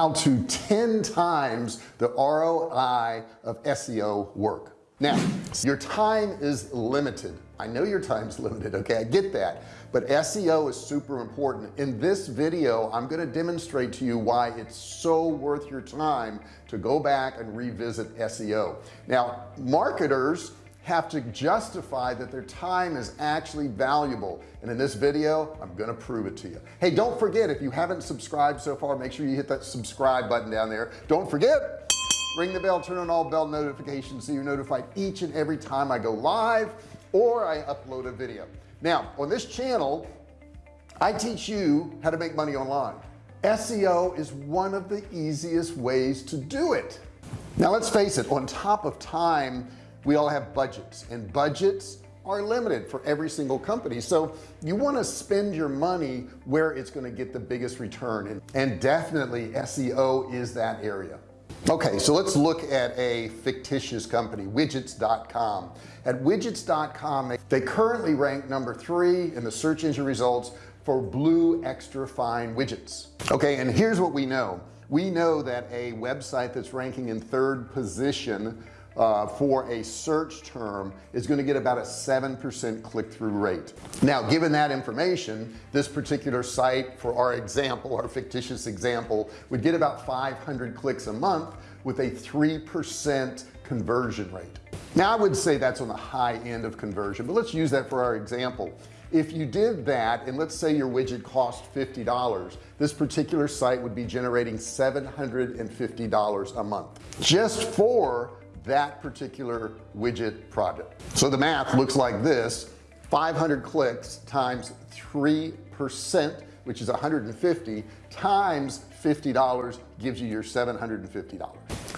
how to 10 times the ROI of SEO work. Now your time is limited. I know your time's limited okay? I get that. But SEO is super important. In this video I'm going to demonstrate to you why it's so worth your time to go back and revisit SEO now marketers have to justify that their time is actually valuable. And in this video I'm gonna prove it to you. Hey don't forget if you haven't subscribed so far make sure you hit that subscribe button down there. Don't forget ring the bell turn on all bell notifications so you're notified each and every time I go live or I upload a video. Now on this channel I teach you how to make money online. SEO is one of the easiest ways to do it. Now let's face it on top of time we all have budgets and budgets are limited for every single company. So you want to spend your money where it's going to get the biggest return and, and definitely SEO is that area. Okay so let's look at a fictitious company widgets.com at widgets.com they currently rank number three in the search engine results for blue extra fine widgets. Okay and here's what we know. We know that a website that's ranking in third position uh, for a search term is going to get about a 7% click-through rate. Now given that information this particular site for our example our fictitious example would get about 500 clicks a month with a 3% conversion rate. Now I would say that's on the high end of conversion but let's use that for our example. If you did that and let's say your widget cost $50 this particular site would be generating $750 a month. Just for that particular widget project. So the math looks like this 500 clicks times 3 percent which is 150 times $50 gives you your $750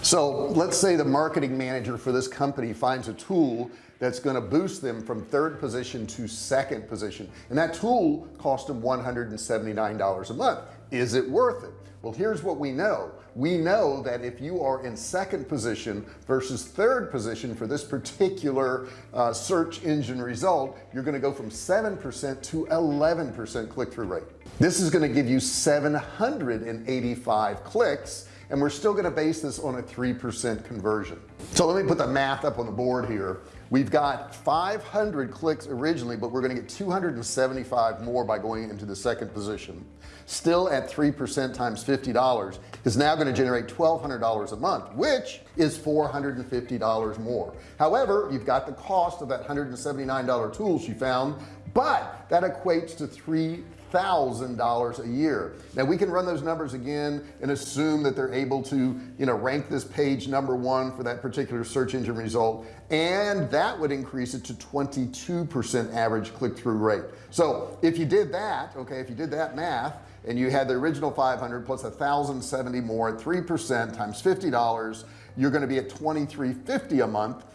so let's say the marketing manager for this company finds a tool that's going to boost them from third position to second position. And that tool cost them $179 a month. Is it worth it well here's what we know. We know that if you are in second position versus third position for this particular uh, search engine result you're going to go from 7% to 11% click-through rate. This is going to give you 785 clicks and we're still going to base this on a 3% conversion so let me put the math up on the board here. We've got 500 clicks originally but we're going to get 275 more by going into the second position. Still at 3% times $50 is now going to generate $1,200 a month which is $450 more. However you've got the cost of that $179 tool she found but that equates to three thousand dollars a year. Now we can run those numbers again and assume that they're able to you know rank this page number one for that particular search engine result and that would increase it to 22 percent average click-through rate. So if you did that okay if you did that math and you had the original 500 thousand seventy more at three percent times fifty dollars you're going to be at 2350 a month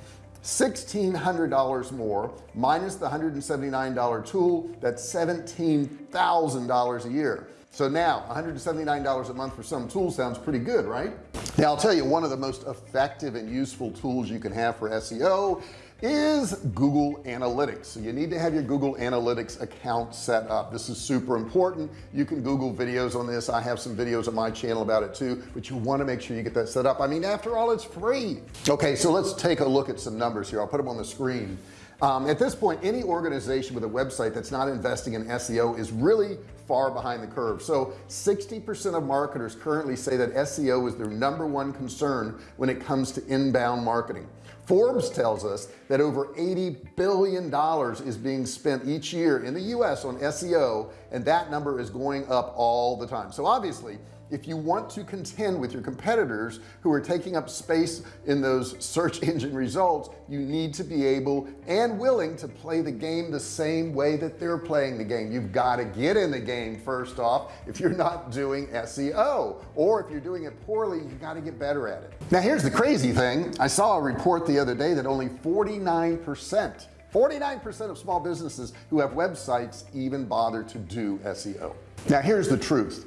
$1,600 more minus the $179 tool that's $17,000 a year. So now $179 a month for some tools sounds pretty good right now I'll tell you one of the most effective and useful tools you can have for SEO is Google Analytics. So you need to have your Google Analytics account set up. This is super important. You can Google videos on this. I have some videos on my channel about it too but you want to make sure you get that set up. I mean after all it's free. Okay so let's take a look at some numbers here. I'll put them on the screen. Um, at this point any organization with a website that's not investing in SEO is really far behind the curve. So 60% of marketers currently say that SEO is their number one concern when it comes to inbound marketing Forbes tells us that over 80 billion dollars is being spent each year in the US on SEO and that number is going up all the time. So obviously if you want to contend with your competitors who are taking up space in those search engine results you need to be able and willing to play the game the same way that they're playing the game. You've got to get in the game first off if you're not doing SEO or if you're doing it poorly you got to get better at it. Now here's the crazy thing. I saw a report the other day that only 49 percent 49% of small businesses who have websites even bother to do SEO now here's the truth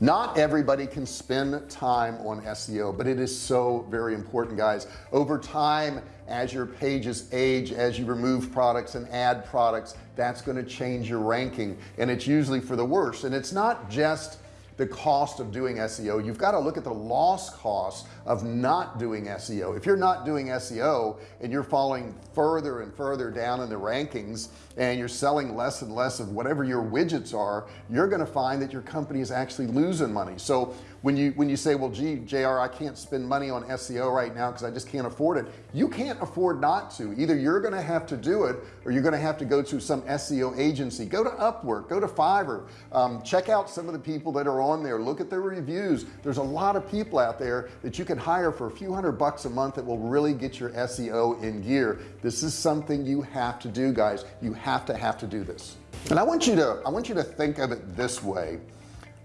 not everybody can spend time on SEO but it is so very important guys. Over time as your pages age as you remove products and add products that's going to change your ranking. And it's usually for the worse. And it's not just the cost of doing SEO you've got to look at the loss cost of not doing SEO if you're not doing SEO and you're falling further and further down in the rankings and you're selling less and less of whatever your widgets are you're going to find that your company is actually losing money. So when you when you say well gee JR I can't spend money on SEO right now because I just can't afford it you can't afford not to. Either you're gonna have to do it or you're gonna have to go to some SEO agency. Go to Upwork go to Fiverr um, check out some of the people that are on there. Look at their reviews. There's a lot of people out there that you can hire for a few hundred bucks a month that will really get your SEO in gear. This is something you have to do guys. You have to have to do this. And I want you to I want you to think of it this way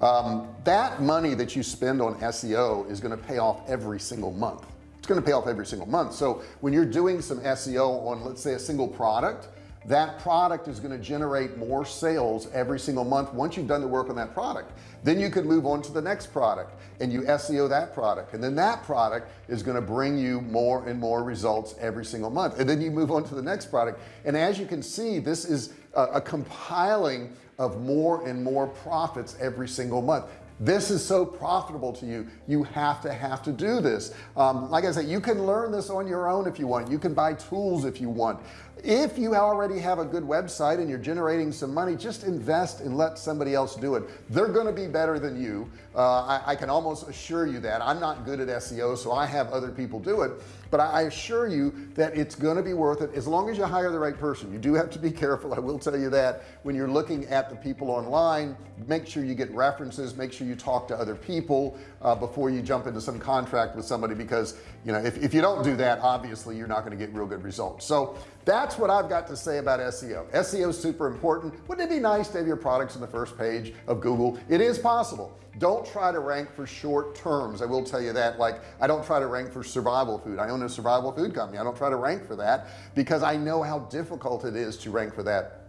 um, that money that you spend on SEO is going to pay off every single month. It's going to pay off every single month. So when you're doing some SEO on let's say a single product that product is going to generate more sales every single month. Once you've done the work on that product then you can move on to the next product and you SEO that product. And then that product is going to bring you more and more results every single month. And then you move on to the next product. And as you can see this is a, a compiling of more and more profits every single month this is so profitable to you. You have to have to do this. Um, like I said you can learn this on your own if you want. You can buy tools if you want. If you already have a good website and you're generating some money just invest and let somebody else do it. They're going to be better than you. Uh, I, I, can almost assure you that. I'm not good at SEO so I have other people do it but I, I assure you that it's going to be worth it. As long as you hire the right person you do have to be careful. I will tell you that when you're looking at the people online make sure you get references make sure you talk to other people uh, before you jump into some contract with somebody because you know if, if you don't do that obviously you're not going to get real good results. So that's what I've got to say about SEO SEO is super important. Wouldn't it be nice to have your products in the first page of Google? It is possible. Don't try to rank for short terms. I will tell you that like I don't try to rank for survival food. I own a survival food company. I don't try to rank for that because I know how difficult it is to rank for that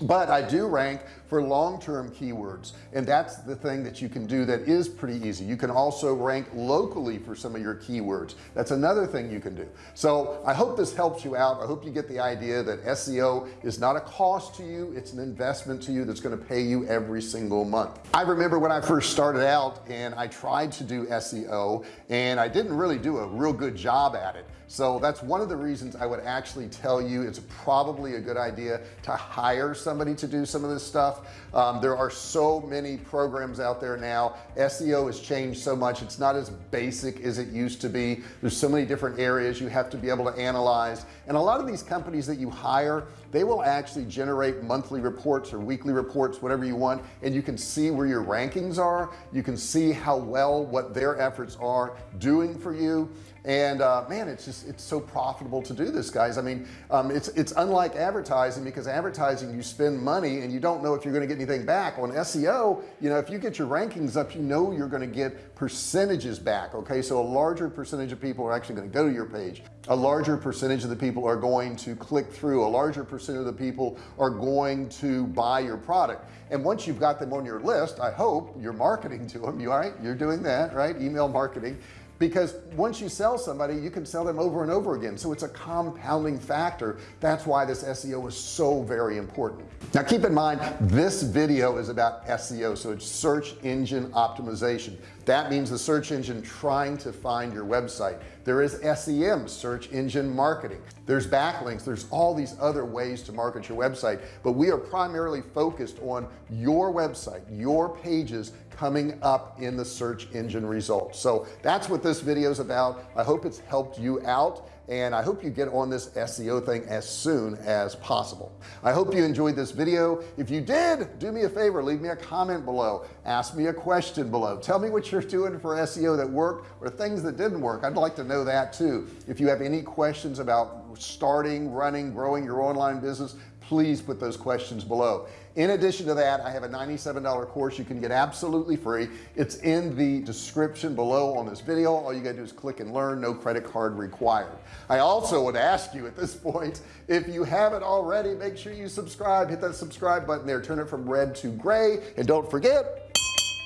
but I do rank for long-term keywords and that's the thing that you can do that is pretty easy. You can also rank locally for some of your keywords. That's another thing you can do. So I hope this helps you out. I hope you get the idea that SEO is not a cost to you it's an investment to you that's going to pay you every single month. I remember when I first started out and I tried to do SEO and I didn't really do a real good job at it. So that's one of the reasons I would actually tell you it's probably a good idea to hire somebody to do some of this stuff. Um, there are so many programs out there now. SEO has changed so much. It's not as basic as it used to be. There's so many different areas you have to be able to analyze. And a lot of these companies that you hire they will actually generate monthly reports or weekly reports whatever you want and you can see where your rankings are. You can see how well what their efforts are doing for you. And uh, man it's just it's so profitable to do this guys. I mean um, it's it's unlike advertising because advertising you spend money and you don't know if you're going to get anything back. On SEO you know if you get your rankings up you know you're going to get percentages back okay? So a larger percentage of people are actually going to go to your page a larger percentage of the people are going to click through. A larger percent of the people are going to buy your product. And once you've got them on your list I hope you're marketing to them you all right? You're doing that right? Email marketing. Because once you sell somebody you can sell them over and over again. So it's a compounding factor. That's why this SEO is so very important. Now keep in mind this video is about SEO so it's search engine optimization. That means the search engine trying to find your website there is SEM search engine marketing. There's backlinks. There's all these other ways to market your website but we are primarily focused on your website your pages coming up in the search engine results. So that's what this video is about. I hope it's helped you out and I hope you get on this SEO thing as soon as possible. I hope you enjoyed this video. If you did do me a favor leave me a comment below. Ask me a question below. Tell me what you're doing for SEO that worked or things that didn't work. I'd like to know that too. If you have any questions about starting running growing your online business please put those questions below. In addition to that I have a $97 course you can get absolutely free. It's in the description below on this video. All you gotta do is click and learn. No credit card required. I also would ask you at this point if you haven't already make sure you subscribe. Hit that subscribe button there. Turn it from red to gray. And don't forget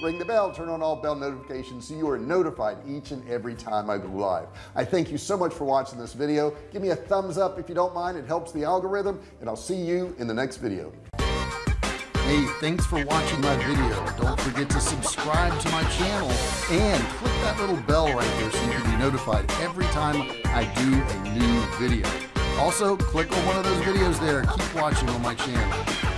ring the bell turn on all bell notifications so you are notified each and every time I go live I thank you so much for watching this video give me a thumbs up if you don't mind it helps the algorithm and I'll see you in the next video Hey, thanks for watching my video. Don't forget to subscribe to my channel and click that little bell right here so you can be notified every time I do a new video. Also, click on one of those videos there. Keep watching on my channel.